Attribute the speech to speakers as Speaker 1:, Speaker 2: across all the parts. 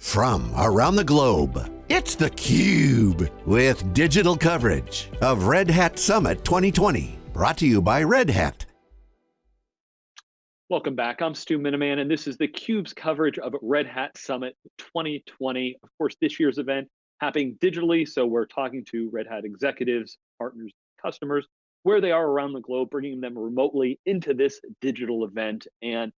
Speaker 1: from around the globe. It's theCUBE, with digital coverage of Red Hat Summit 2020. Brought to you by Red Hat.
Speaker 2: Welcome back, I'm Stu Miniman, and this is theCUBE's coverage of Red Hat Summit 2020. Of course, this year's event happening digitally, so we're talking to Red Hat executives, partners, customers, where they are around the globe, bringing them remotely into this digital event. And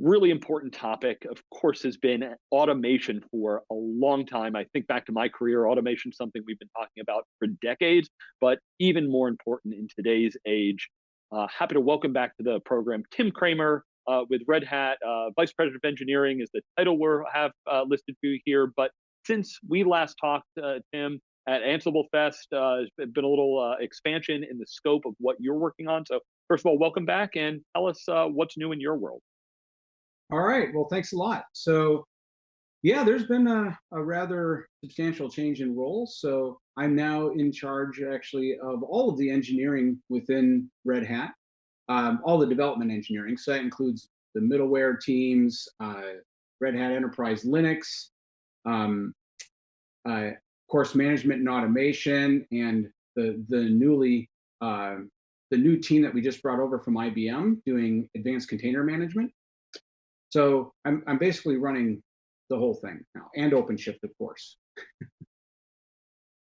Speaker 2: really important topic, of course, has been automation for a long time. I think back to my career, automation something we've been talking about for decades, but even more important in today's age. Uh, happy to welcome back to the program Tim Cramer uh, with Red Hat, uh, Vice President of Engineering is the title we have uh, listed for you here. But since we last talked, uh, Tim, at Ansible Fest, uh, there's been a little expansion in the scope of what you're working on. So first of all, welcome back and tell us what's new in your world.
Speaker 3: All right, well, thanks a lot. So yeah, there's been a, a rather substantial change in roles. So I'm now in charge actually of all of the engineering within Red Hat, um, all the development engineering. So that includes the middleware teams, uh, Red Hat Enterprise Linux, um, uh, course management and automation, and the the newly uh, the new team that we just brought over from IBM doing advanced container management. So I'm, I'm basically running the whole thing now and OpenShift, of course.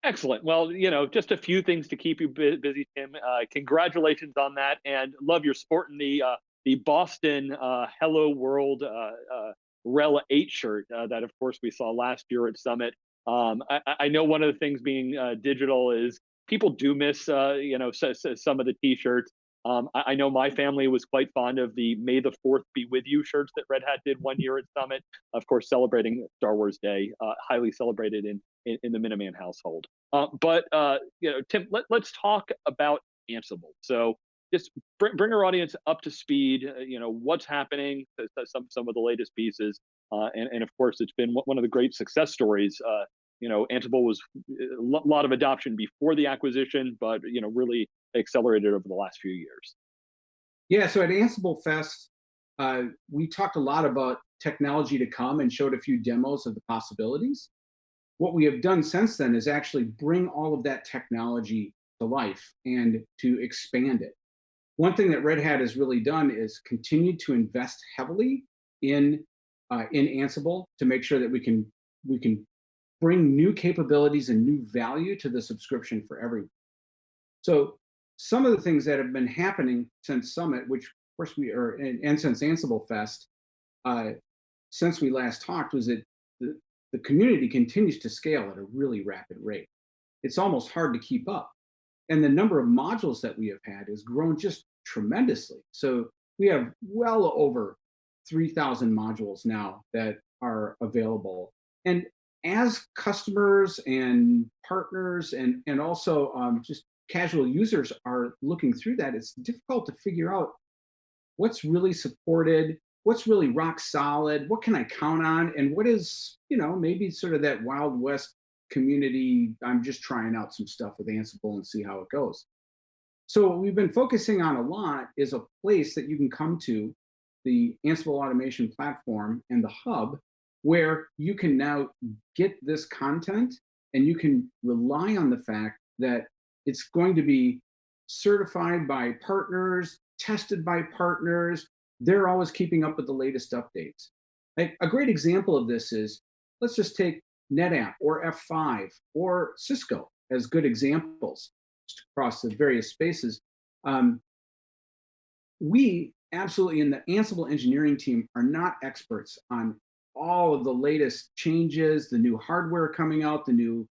Speaker 2: Excellent. Well, you know, just a few things to keep you busy, Tim. Uh, congratulations on that, and love your sport in the uh, the Boston uh, Hello World uh, uh, RHEL 8 shirt uh, that, of course, we saw last year at Summit. Um, I, I, know one of the things being digital is people do miss, you know, so, so some of the T-shirts. Um, I, I, know my family was quite fond of the May the 4th be with you shirts that Red Hat did one year at Summit, of course, celebrating Star Wars Day, uh, highly celebrated in, in, in, the Miniman household. Uh, but, uh, you know, Tim, let, let's talk about Ansible. So just bring, bring our audience up to speed, uh, you know, what's happening, some, some of the latest pieces. Uh, and, and of course, it's been one of the great success stories uh, you know, Ansible was a lot of adoption before the acquisition, but you know, really accelerated over the last few years.
Speaker 3: Yeah, so at Ansible Fest, uh, we talked a lot about technology to come and showed a few demos of the possibilities. What we have done since then is actually bring all of that technology to life and to expand it. One thing that Red Hat has really done is continue to invest heavily in uh, in Ansible to make sure that we can we can bring new capabilities and new value to the subscription for everyone. So some of the things that have been happening since Summit, which of course we are, and, and since Ansible Fest, uh, since we last talked, was that the, the community continues to scale at a really rapid rate. It's almost hard to keep up. And the number of modules that we have had has grown just tremendously. So we have well over 3,000 modules now that are available. And as customers and partners and, and also um, just casual users are looking through that, it's difficult to figure out what's really supported, what's really rock solid, what can I count on, and what is, you know, maybe sort of that Wild West community, I'm just trying out some stuff with Ansible and see how it goes. So what we've been focusing on a lot is a place that you can come to, the Ansible automation platform and the hub, where you can now get this content and you can rely on the fact that it's going to be certified by partners, tested by partners. They're always keeping up with the latest updates. Like a great example of this is, let's just take NetApp or F5 or Cisco as good examples across the various spaces. Um, we absolutely in the Ansible engineering team are not experts on all of the latest changes, the new hardware coming out, the new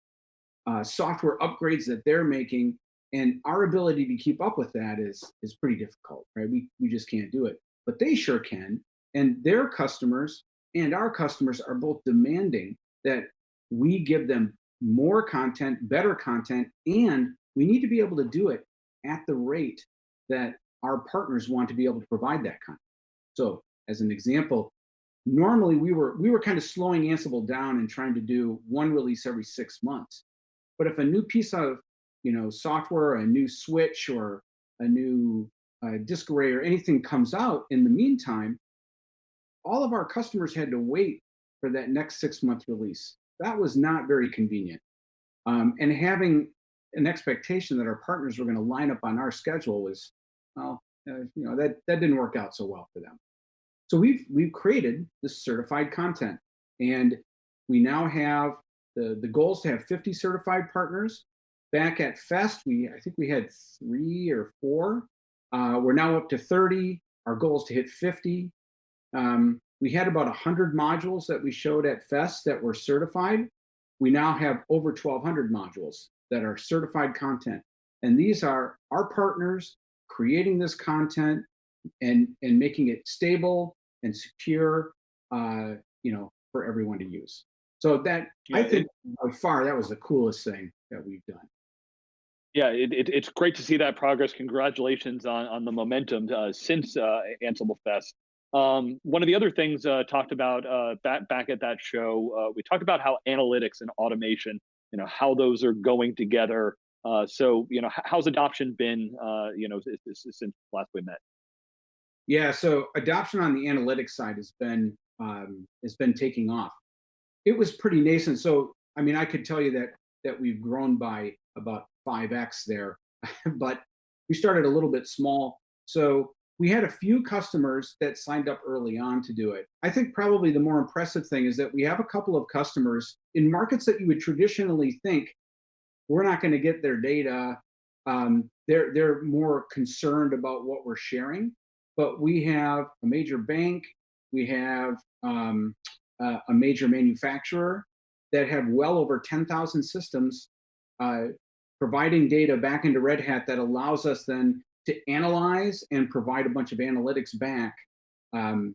Speaker 3: uh, software upgrades that they're making, and our ability to keep up with that is is pretty difficult, right? We we just can't do it, but they sure can, and their customers and our customers are both demanding that we give them more content, better content, and we need to be able to do it at the rate that our partners want to be able to provide that content. So as an example, normally we were we were kind of slowing Ansible down and trying to do one release every six months. But if a new piece of you know software, a new switch, or a new uh, disk array or anything comes out in the meantime, all of our customers had to wait for that next six month release. That was not very convenient. Um, and having an expectation that our partners were going to line up on our schedule was, well, uh, you know, that, that didn't work out so well for them. So we've, we've created this certified content and we now have the, the goal is to have 50 certified partners. Back at Fest, we I think we had three or four. Uh, we're now up to 30. Our goal is to hit 50. Um, we had about 100 modules that we showed at Fest that were certified. We now have over 1,200 modules that are certified content. And these are our partners creating this content and, and making it stable and secure, uh, you know, for everyone to use. So that yeah, I think it, by far that was the coolest thing that we've done.
Speaker 2: Yeah, it, it, it's great to see that progress. Congratulations on on the momentum uh, since uh, Ansible Fest. Um, one of the other things uh, talked about uh, back back at that show, uh, we talked about how analytics and automation, you know, how those are going together. Uh, so, you know, how's adoption been, you know, since last we met?
Speaker 3: Yeah, so adoption on the analytics side has been um, has been taking off it was pretty nascent. So, I mean, I could tell you that that we've grown by about 5x there, but we started a little bit small. So we had a few customers that signed up early on to do it. I think probably the more impressive thing is that we have a couple of customers in markets that you would traditionally think we're not going to get their data. Um, they're they're more concerned about what we're sharing. But we have a major bank, we have um, uh, a major manufacturer that have well over 10,000 systems uh, providing data back into Red Hat that allows us then to analyze and provide a bunch of analytics back um,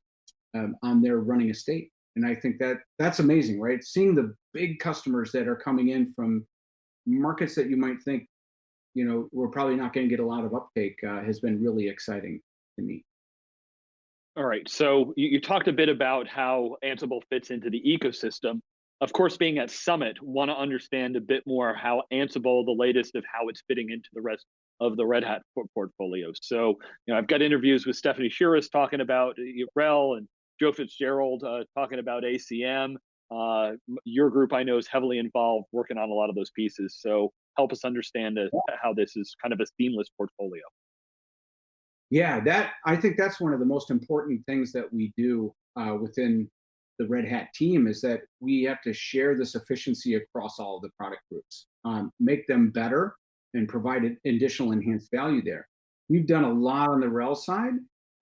Speaker 3: um, on their running estate. And I think that that's amazing, right? Seeing the big customers that are coming in from markets that you might think, you know, we're probably not going to get a lot of uptake uh, has been really exciting to me.
Speaker 2: All right. So you, you, talked a bit about how Ansible fits into the ecosystem. Of course, being at Summit, want to understand a bit more how Ansible, the latest of how it's fitting into the rest of the Red Hat portfolio. So, you know, I've got interviews with Stefanie Chiras talking about uh, RHEL and Joe Fitzgerald uh, talking about ACM. Uh, your group, I know, is heavily involved working on a lot of those pieces. So help us understand uh, how this is kind of a seamless portfolio.
Speaker 3: Yeah, that I think that's one of the most important things that we do uh, within the Red Hat team is that we have to share this efficiency across all of the product groups, um, make them better, and provide additional enhanced value there. We've done a lot on the RHEL side.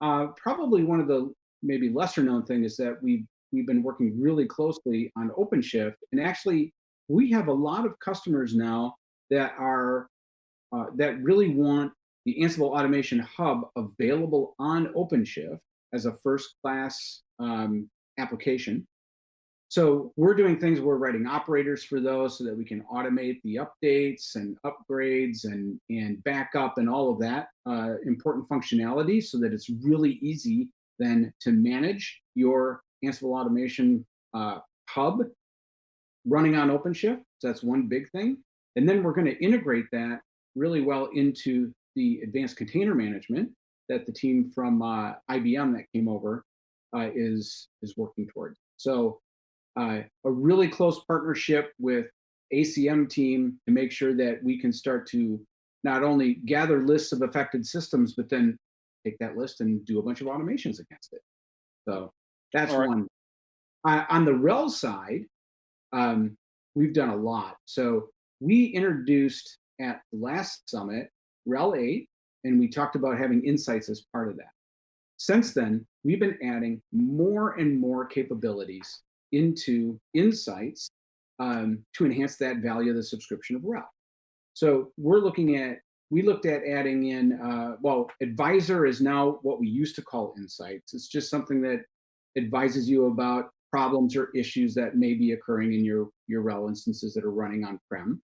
Speaker 3: Uh, probably one of the maybe lesser known thing is that we've we've been working really closely on OpenShift, and actually we have a lot of customers now that are uh, that really want the Ansible Automation Hub available on OpenShift as a first class um, application. So we're doing things, we're writing operators for those so that we can automate the updates and upgrades and, and backup and all of that uh, important functionality so that it's really easy then to manage your Ansible Automation uh, Hub running on OpenShift. So that's one big thing. And then we're going to integrate that really well into the advanced container management that the team from uh, IBM that came over uh, is is working towards. So uh, a really close partnership with ACM team to make sure that we can start to not only gather lists of affected systems, but then take that list and do a bunch of automations against it. So that's right. one. on the RHEL side, um, we've done a lot. So we introduced at last summit RHEL 8, and we talked about having insights as part of that. Since then, we've been adding more and more capabilities into insights um, to enhance that value of the subscription of RHEL. So we're looking at, we looked at adding in, uh, well, advisor is now what we used to call insights. It's just something that advises you about problems or issues that may be occurring in your, your RHEL instances that are running on-prem.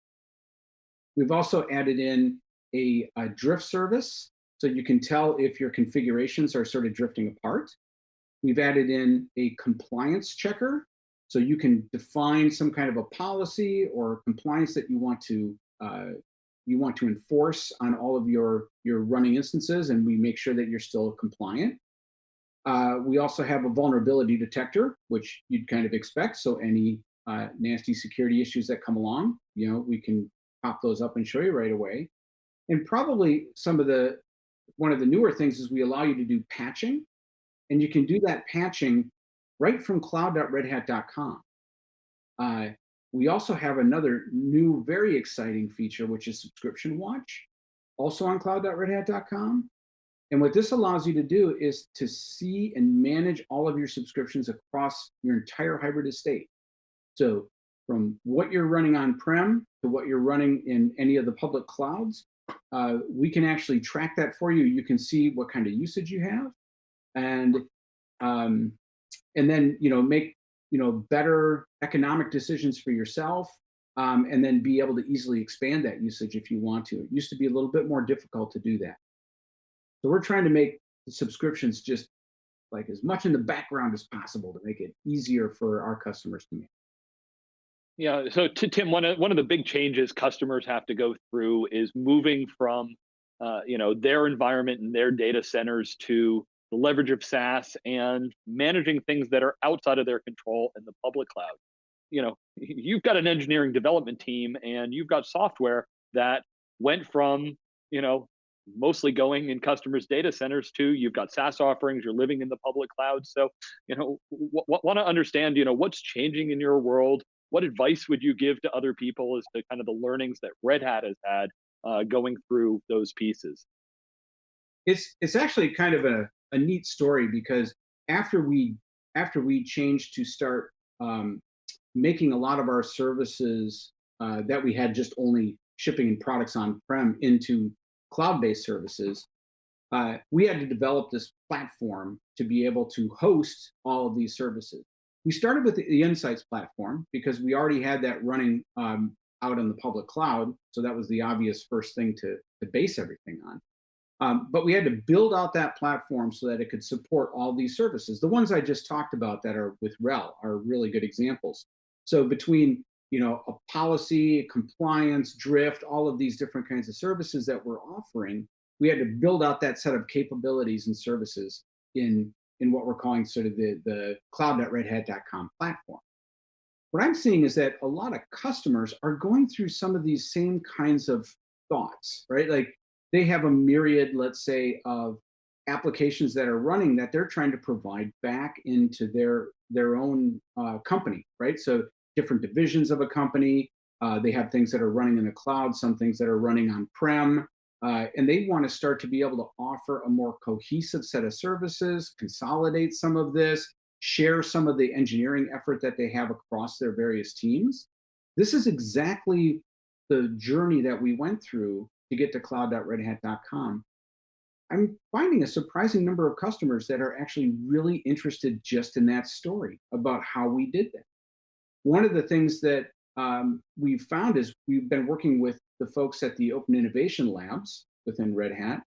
Speaker 3: We've also added in a, a drift service, so you can tell if your configurations are sort of drifting apart. We've added in a compliance checker, so you can define some kind of a policy or compliance that you want to uh, you want to enforce on all of your your running instances, and we make sure that you're still compliant. Uh, we also have a vulnerability detector, which you'd kind of expect. So any uh, nasty security issues that come along, you know, we can pop those up and show you right away. And probably some of the, one of the newer things is we allow you to do patching and you can do that patching right from cloud.redhat.com. Uh, we also have another new, very exciting feature, which is Subscription Watch, also on cloud.redhat.com. And what this allows you to do is to see and manage all of your subscriptions across your entire hybrid estate. So from what you're running on-prem to what you're running in any of the public clouds, uh, we can actually track that for you. You can see what kind of usage you have and um, and then you know make you know better economic decisions for yourself um, and then be able to easily expand that usage if you want to. It used to be a little bit more difficult to do that. So we're trying to make subscriptions just like as much in the background as possible to make it easier for our customers to manage.
Speaker 2: Yeah, so to Tim, one of one of the big changes customers have to go through is moving from uh, you know their environment and their data centers to the leverage of SaaS and managing things that are outside of their control in the public cloud. You know, you've got an engineering development team and you've got software that went from, you know, mostly going in customers' data centers to you've got SaaS offerings, you're living in the public cloud. So, you know, want to understand, you know, what's changing in your world. What advice would you give to other people as to kind of the learnings that Red Hat has had uh, going through those pieces?
Speaker 3: It's it's actually kind of a a neat story because after we after we changed to start um, making a lot of our services uh, that we had just only shipping and products on-prem into cloud-based services, uh, we had to develop this platform to be able to host all of these services. We started with the, Insights platform because we already had that running um, out in the public cloud. So that was the obvious first thing to, to base everything on. Um, but we had to build out that platform so that it could support all these services. The ones I just talked about that are with RHEL are really good examples. So between you know a policy, compliance, drift, all of these different kinds of services that we're offering, we had to build out that set of capabilities and services in in what we're calling sort of the the cloud.redhat.com platform. What I'm seeing is that a lot of customers are going through some of these same kinds of thoughts, right? Like they have a myriad, let's say, of applications that are running that they're trying to provide back into their their own uh, company, right? So different divisions of a company. Uh, they have things that are running in the cloud, some things that are running on-prem, uh, and they want to start to be able to offer a more cohesive set of services, consolidate some of this, share some of the engineering effort that they have across their various teams. This is exactly the journey that we went through to get to cloud.redhat.com, I'm finding a surprising number of customers that are actually really interested just in that story about how we did that. One of the things that um, we've found is we've been working with the folks at the Open Innovation Labs within Red Hat,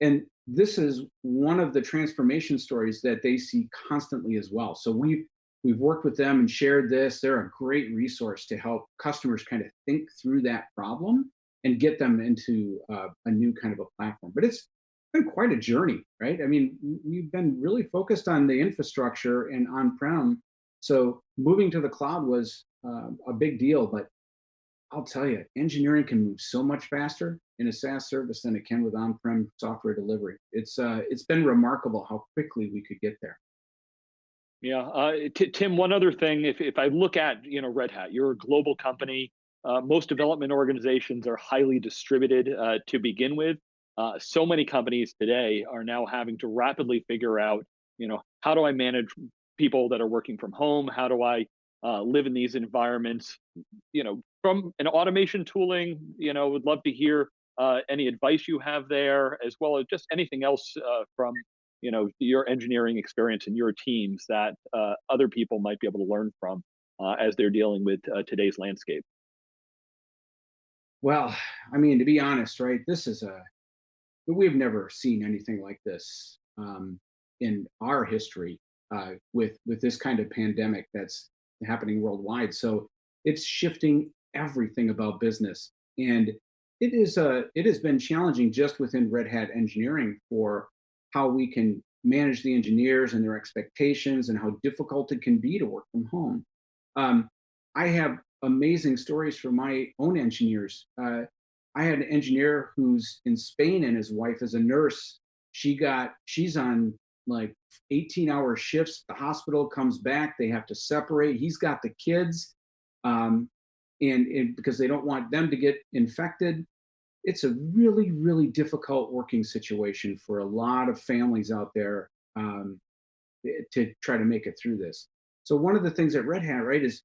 Speaker 3: and this is one of the transformation stories that they see constantly as well. So we've we've worked with them and shared this. They're a great resource to help customers kind of think through that problem and get them into uh, a new kind of a platform. But it's been quite a journey, right? I mean, we've been really focused on the infrastructure and on-prem. So moving to the cloud was uh, a big deal, but I'll tell you, engineering can move so much faster in a SaaS service than it can with on-prem software delivery. It's uh, it's been remarkable how quickly we could get there.
Speaker 2: Yeah, uh, Tim. One other thing, if if I look at you know Red Hat, you're a global company. Uh, most development organizations are highly distributed uh, to begin with. Uh, so many companies today are now having to rapidly figure out, you know, how do I manage people that are working from home? How do I uh, live in these environments? You know, from an automation tooling, you know, would love to hear uh, any advice you have there, as well as just anything else uh, from, you know, your engineering experience and your teams that other people might be able to learn from as they're dealing with today's landscape.
Speaker 3: Well, I mean, to be honest, right, this is a, we've never seen anything like this um, in our history uh, with, with this kind of pandemic that's happening worldwide. So it's shifting everything about business. And it is uh, it has been challenging just within Red Hat engineering for how we can manage the engineers and their expectations and how difficult it can be to work from home. Um, I have amazing stories from my own engineers. Uh, I had an engineer who's in Spain and his wife is a nurse. She got, she's on like 18 hour shifts. The hospital comes back, they have to separate. He's got the kids um, and, and because they don't want them to get infected. It's a really, really difficult working situation for a lot of families out there um, to try to make it through this. So one of the things at Red Hat, right, is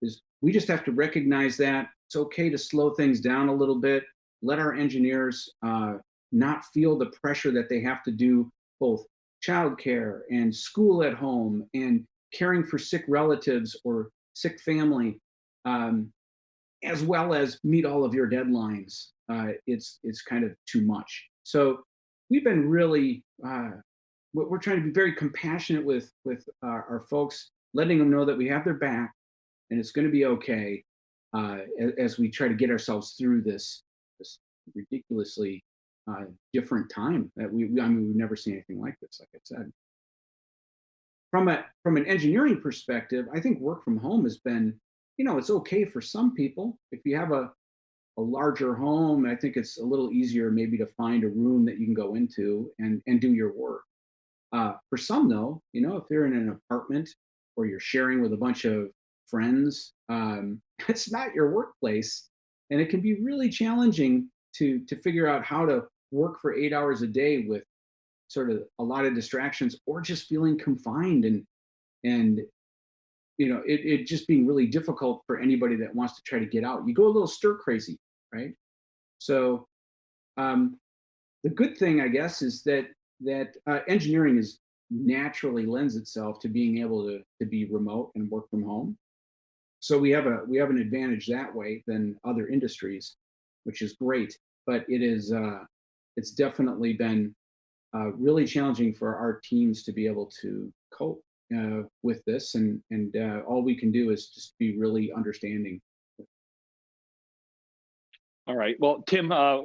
Speaker 3: is we just have to recognize that it's okay to slow things down a little bit, let our engineers uh, not feel the pressure that they have to do both childcare and school at home and caring for sick relatives or sick family, um, as well as meet all of your deadlines. Uh, it's it's kind of too much. So we've been really uh, we're trying to be very compassionate with with our, folks, letting them know that we have their back and it's going to be okay uh, as, as, we try to get ourselves through this this ridiculously uh, different time that we, I mean we've never seen anything like this like I said. From a from an engineering perspective I think work from home has been you know it's okay for some people. If you have a a larger home I think it's a little easier maybe to find a room that you can go into and and do your work. Uh, for some though you know if you're in an apartment or you're sharing with a bunch of friends. Um, it's not your workplace, and it can be really challenging to to figure out how to work for eight hours a day with sort of a lot of distractions or just feeling confined and and you know it, it just being really difficult for anybody that wants to try to get out you go a little stir crazy right so um, the good thing i guess is that that uh, engineering is naturally lends itself to being able to, to be remote and work from home so we have a we have an advantage that way than other industries, which is great. But it is uh, it's definitely been uh, really challenging for our teams to be able to cope uh, with this, and and uh, all we can do is just be really understanding
Speaker 2: all right. Well, Tim, uh,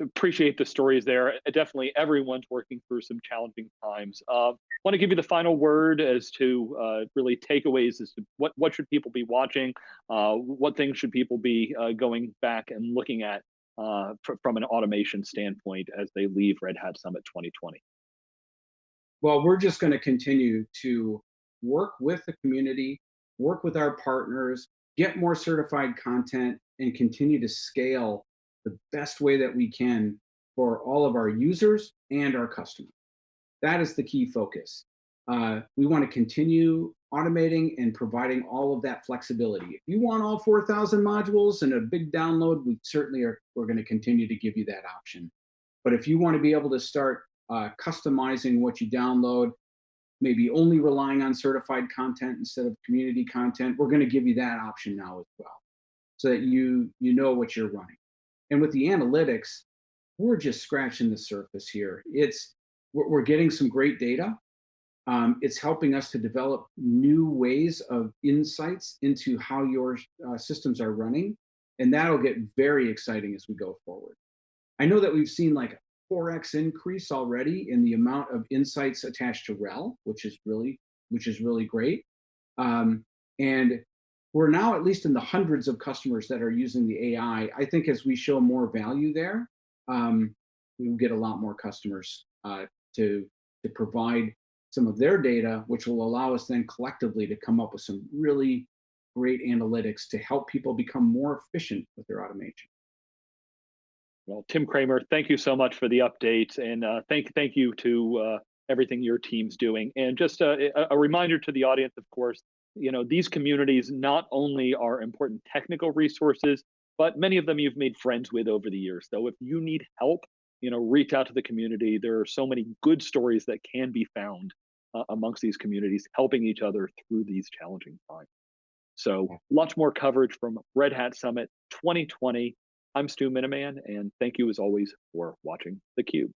Speaker 2: appreciate the stories there. Definitely everyone's working through some challenging times. Uh, want to give you the final word as to uh, really takeaways as to what, what should people be watching? Uh, what things should people be going back and looking at uh, from an automation standpoint as they leave Red Hat Summit 2020?
Speaker 3: Well, we're just going to continue to work with the community, work with our partners, get more certified content, and continue to scale the best way that we can for all of our users and our customers. That is the key focus. Uh, we want to continue automating and providing all of that flexibility. If you want all 4,000 modules and a big download, we certainly are, we're going to continue to give you that option. But if you want to be able to start uh, customizing what you download, maybe only relying on certified content instead of community content, we're going to give you that option now as well, so that you you know what you're running. And with the analytics, we're just scratching the surface here. It's we're, we're getting some great data. Um, it's helping us to develop new ways of insights into how your uh, systems are running. And that'll get very exciting as we go forward. I know that we've seen like 4x increase already in the amount of insights attached to RHEL, which is really, which is really great. Um, and we're now at least in the hundreds of customers that are using the AI. I think as we show more value there, um, we will get a lot more customers uh, to, to provide some of their data, which will allow us then collectively to come up with some really great analytics to help people become more efficient with their automation.
Speaker 2: Well, Tim Cramer, thank you so much for the update, and uh, thank thank you to uh, everything your team's doing. And just a, a, reminder to the audience, of course, you know these communities not only are important technical resources, but many of them you've made friends with over the years. So if you need help, you know reach out to the community. There are so many good stories that can be found uh, amongst these communities helping each other through these challenging times. So lots more coverage from red hat summit 2020 i'm stu miniman and thank you as always for watching the cube